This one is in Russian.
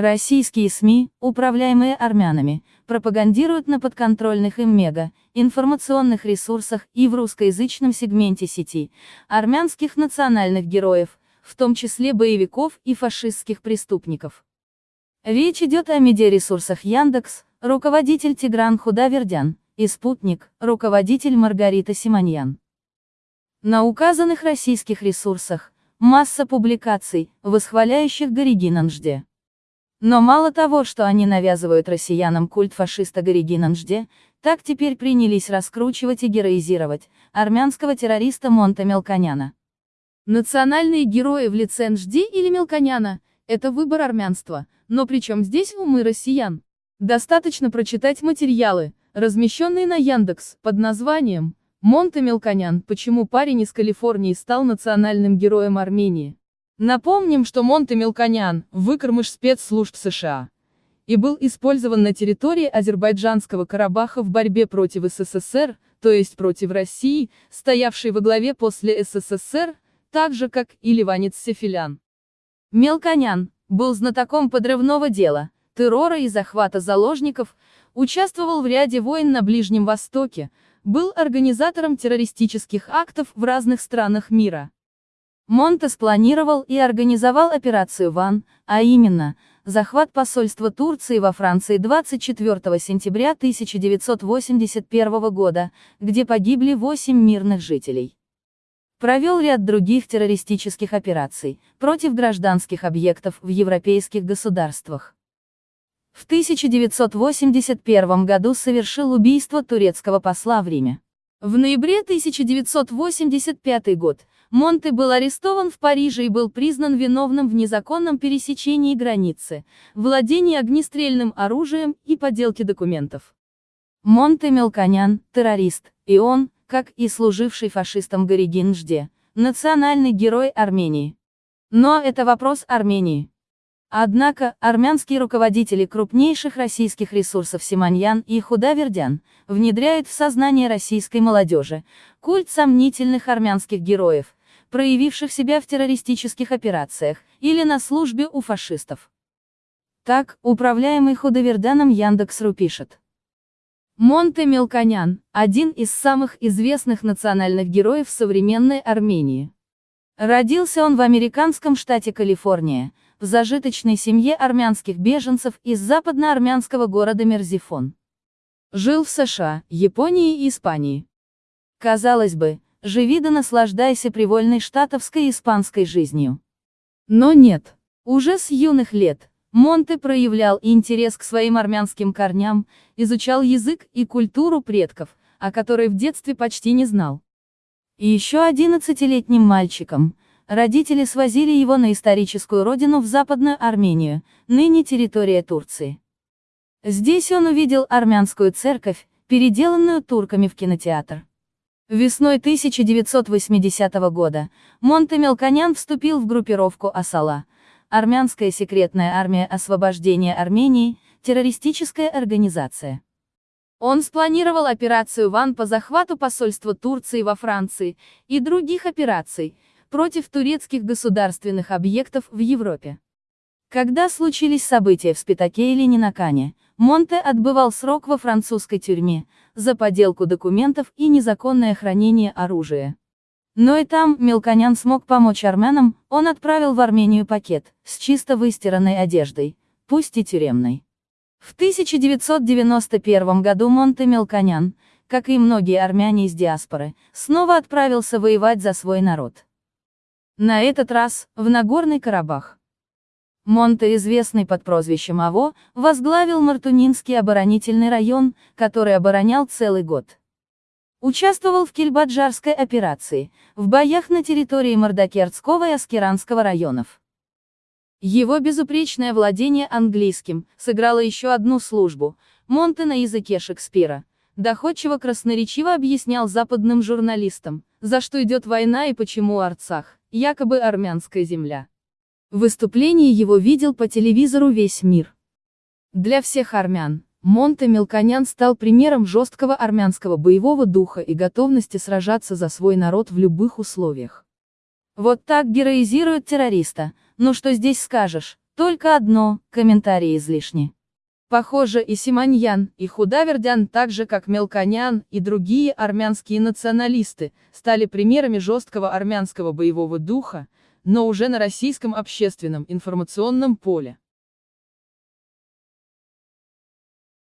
Российские СМИ, управляемые армянами, пропагандируют на подконтрольных им мега, информационных ресурсах и в русскоязычном сегменте сети, армянских национальных героев, в том числе боевиков и фашистских преступников. Речь идет о медиаресурсах Яндекс, руководитель Тигран Худавердян, и Спутник, руководитель Маргарита Симоньян. На указанных российских ресурсах масса публикаций, восхваляющих Горигинанжде. Но мало того, что они навязывают россиянам культ фашиста Горигинанжде, так теперь принялись раскручивать и героизировать армянского террориста Монта Мелконяна. Национальные герои в лице Нжди или Мелконяна – это выбор армянства, но при чем здесь умы россиян? Достаточно прочитать материалы, размещенные на Яндекс, под названием «Монте Мелконян. Почему парень из Калифорнии стал национальным героем Армении?» Напомним, что Монте Мелконян – выкормыш спецслужб США и был использован на территории Азербайджанского Карабаха в борьбе против СССР, то есть против России, стоявшей во главе после СССР, так же как и Ливанец Сефилян. Мелконян был знатоком подрывного дела, террора и захвата заложников, участвовал в ряде войн на Ближнем Востоке, был организатором террористических актов в разных странах мира. Монте спланировал и организовал операцию ВАН, а именно, захват посольства Турции во Франции 24 сентября 1981 года, где погибли 8 мирных жителей. Провел ряд других террористических операций против гражданских объектов в европейских государствах. В 1981 году совершил убийство турецкого посла в Риме. В ноябре 1985 год Монте был арестован в Париже и был признан виновным в незаконном пересечении границы, владении огнестрельным оружием и подделке документов. Монте Мелконян, террорист, и он, как и служивший фашистом Горигин Жде, национальный герой Армении. Но это вопрос Армении. Однако, армянские руководители крупнейших российских ресурсов Симоньян и Худавердян внедряют в сознание российской молодежи культ сомнительных армянских героев, проявивших себя в террористических операциях, или на службе у фашистов. Так, управляемый Худоверданом Яндекс.ру пишет. Монте Мелконян – один из самых известных национальных героев современной Армении. Родился он в американском штате Калифорния, в зажиточной семье армянских беженцев из западноармянского города Мерзифон. Жил в США, Японии и Испании. Казалось бы, живи да наслаждайся привольной штатовской испанской жизнью. Но нет. Уже с юных лет, Монте проявлял интерес к своим армянским корням, изучал язык и культуру предков, о которой в детстве почти не знал. И еще 11-летним мальчиком, родители свозили его на историческую родину в Западную Армению, ныне территория Турции. Здесь он увидел армянскую церковь, переделанную турками в кинотеатр. Весной 1980 года Монте Мелконян вступил в группировку Асала, армянская секретная армия освобождения Армении, террористическая организация. Он спланировал операцию ВАН по захвату посольства Турции во Франции и других операций против турецких государственных объектов в Европе. Когда случились события в Спитаке или Нинакане, Монте отбывал срок во французской тюрьме, за подделку документов и незаконное хранение оружия. Но и там Мелконян смог помочь армянам, он отправил в Армению пакет, с чисто выстиранной одеждой, пусть и тюремной. В 1991 году Монте Мелконян, как и многие армяне из диаспоры, снова отправился воевать за свой народ. На этот раз, в Нагорный Карабах. Монте, известный под прозвищем АВО, возглавил Мартунинский оборонительный район, который оборонял целый год. Участвовал в Кельбаджарской операции, в боях на территории Мордокердского и Аскеранского районов. Его безупречное владение английским сыграло еще одну службу. Монте на языке Шекспира. Доходчиво красноречиво объяснял западным журналистам, за что идет война и почему Арцах, якобы армянская земля. Выступление его видел по телевизору весь мир. Для всех армян, Монте Мелконян стал примером жесткого армянского боевого духа и готовности сражаться за свой народ в любых условиях. Вот так героизируют террориста, ну что здесь скажешь, только одно, комментарии излишни. Похоже, и Симоньян, и Худавердян, так же как Мелконян и другие армянские националисты, стали примерами жесткого армянского боевого духа, но уже на российском общественном информационном поле.